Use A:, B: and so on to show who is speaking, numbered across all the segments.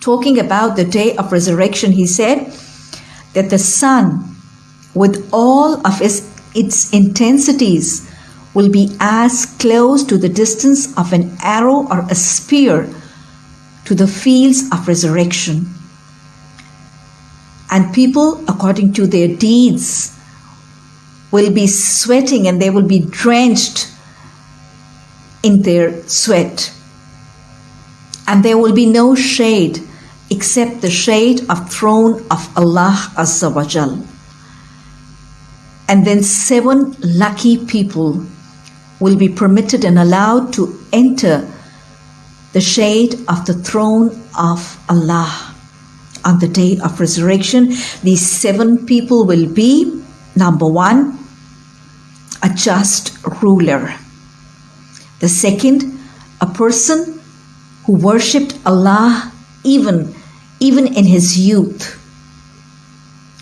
A: talking about the day of resurrection, he said that the sun, with all of its, its intensities, will be as close to the distance of an arrow or a spear to the fields of resurrection. And people, according to their deeds, will be sweating and they will be drenched in their sweat. And there will be no shade except the shade of throne of Allah Azza wa Jal. And then seven lucky people will be permitted and allowed to enter the shade of the throne of Allah on the day of resurrection. These seven people will be number one, a just ruler. The second, a person who worshipped Allah even, even in his youth.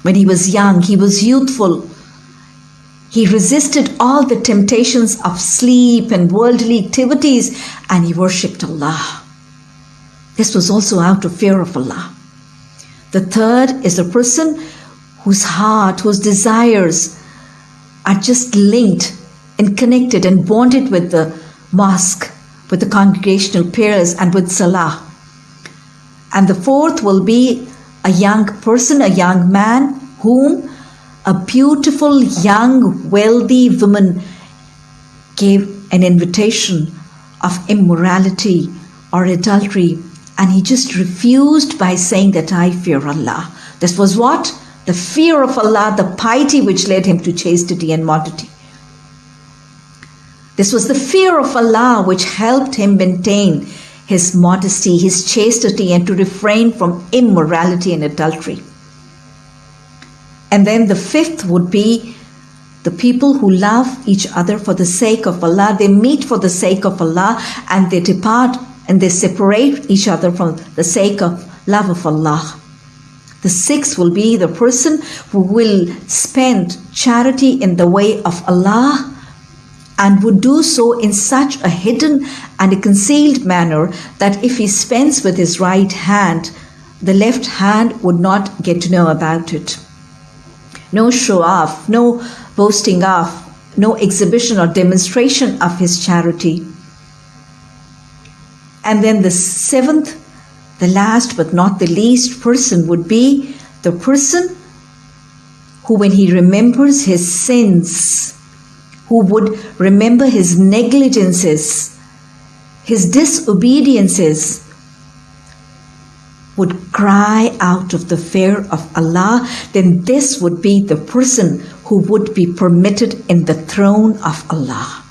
A: When he was young, he was youthful. He resisted all the temptations of sleep and worldly activities and he worshipped Allah. This was also out of fear of Allah. The third is a person whose heart, whose desires are just linked and connected and bonded with the mosque, with the congregational prayers, and with Salah. And the fourth will be a young person, a young man, whom a beautiful, young, wealthy woman gave an invitation of immorality or adultery, and he just refused by saying that I fear Allah. This was what? The fear of Allah, the piety which led him to chastity and modesty. This was the fear of Allah which helped him maintain his modesty, his chastity, and to refrain from immorality and adultery. And then the fifth would be the people who love each other for the sake of Allah. They meet for the sake of Allah and they depart and they separate each other from the sake of love of Allah. The sixth will be the person who will spend charity in the way of Allah and would do so in such a hidden and a concealed manner that if he spends with his right hand, the left hand would not get to know about it. No show off, no boasting off, no exhibition or demonstration of his charity. And then the seventh, the last but not the least person would be the person who, when he remembers his sins, who would remember his negligences, his disobediences, would cry out of the fear of Allah, then this would be the person who would be permitted in the throne of Allah.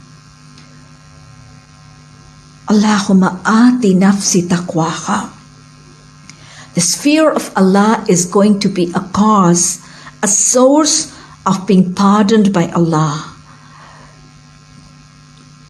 A: Allahumma ati nafsi taqwaha. This fear of Allah is going to be a cause, a source of being pardoned by Allah.